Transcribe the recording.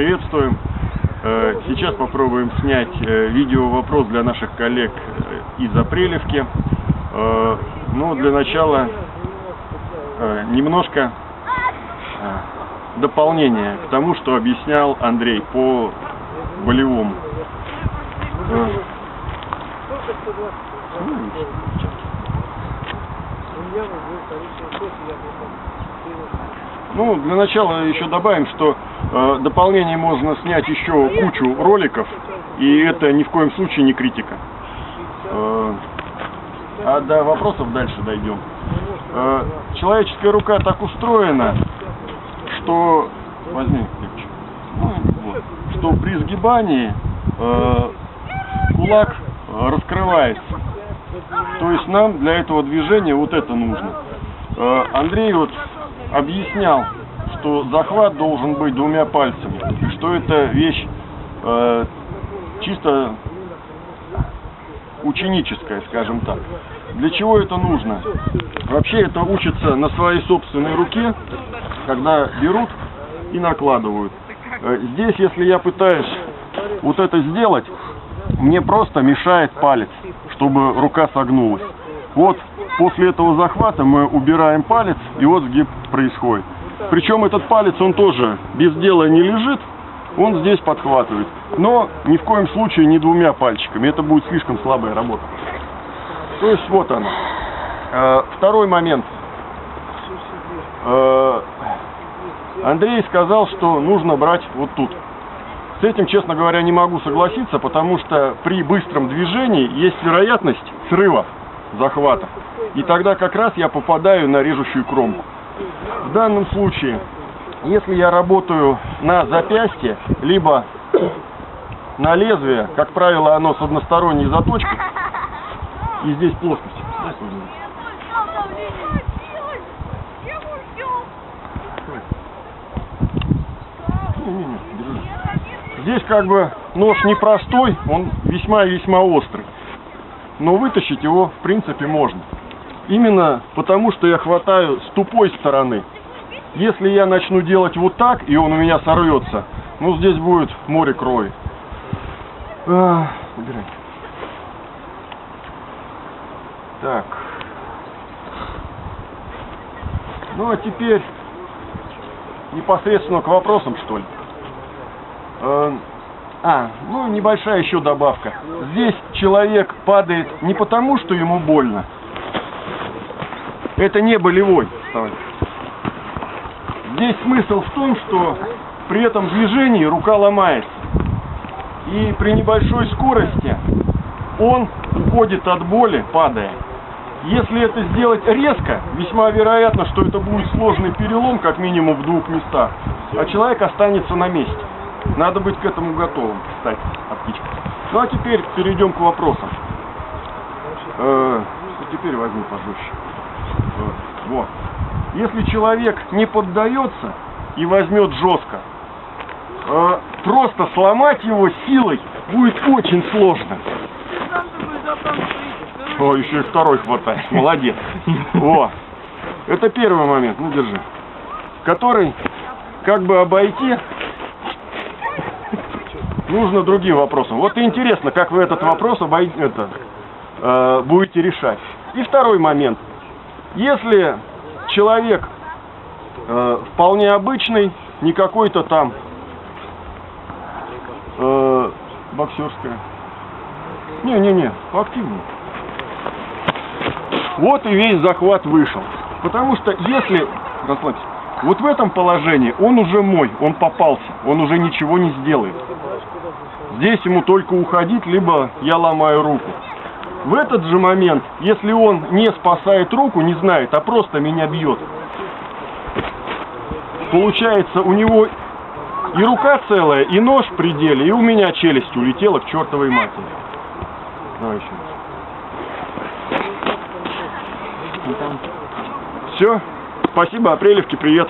приветствуем. Э, сейчас попробуем снять э, видео вопрос для наших коллег э, из Апрелевки. Ну, для начала немножко дополнение к тому, что объяснял Андрей по болевому. Ну, для начала еще добавим, что э, дополнение можно снять еще кучу роликов, и это ни в коем случае не критика. Э, а до вопросов дальше дойдем. Э, человеческая рука так устроена, что... Возьми. Ну, что при сгибании э, кулак раскрывается. То есть нам для этого движения вот это нужно. Э, Андрей вот объяснял, что захват должен быть двумя пальцами, что это вещь э, чисто ученическая, скажем так. Для чего это нужно? Вообще это учится на своей собственной руке, когда берут и накладывают. Э, здесь, если я пытаюсь вот это сделать, мне просто мешает палец, чтобы рука согнулась. Вот после этого захвата мы убираем палец, и вот сгиб происходит. Причем этот палец, он тоже без дела не лежит, он здесь подхватывает. Но ни в коем случае не двумя пальчиками, это будет слишком слабая работа. То есть вот она. Э, второй момент. Э, Андрей сказал, что нужно брать вот тут. С этим, честно говоря, не могу согласиться, потому что при быстром движении есть вероятность срывов, захватов. И тогда как раз я попадаю на режущую кромку. В данном случае, если я работаю на запястье, либо на лезвие, как правило, оно с односторонней заточкой, и здесь плоскость. Здесь как бы нож непростой, он весьма и весьма острый. Но вытащить его в принципе можно. Именно потому, что я хватаю с тупой стороны. Если я начну делать вот так, и он у меня сорвется, ну здесь будет море крови. А. Так. Ну а теперь непосредственно к вопросам, что ли. А, ну небольшая еще добавка. Здесь человек падает не потому, что ему больно. Это не болевой. Здесь смысл в том, что при этом движении рука ломается. И при небольшой скорости он уходит от боли, падая. Если это сделать резко, весьма вероятно, что это будет сложный перелом, как минимум в двух местах, а человек останется на месте. Надо быть к этому готовым, кстати, оптичка. Ну а теперь перейдем к вопросам. Э, теперь возьму пожестче. Вот. Если человек не поддается и возьмет жестко, э, просто сломать его силой будет очень сложно. О, еще и второй хватает. Молодец. О, это первый момент. Ну, держи. Который как бы обойти нужно другим вопросом. Вот и интересно, как вы этот вопрос обой... это, э, будете решать. И второй момент. Если человек э, вполне обычный, не какой-то там э, боксерская. Не-не-не, активный. Вот и весь захват вышел. Потому что если, расслабься, вот в этом положении он уже мой, он попался, он уже ничего не сделает. Здесь ему только уходить, либо я ломаю руку. В этот же момент, если он не спасает руку, не знает, а просто меня бьет, получается у него и рука целая, и нож в пределе, и у меня челюсть улетела к чертовой матери. Давай еще раз. Все. Спасибо, Апрелевки, привет.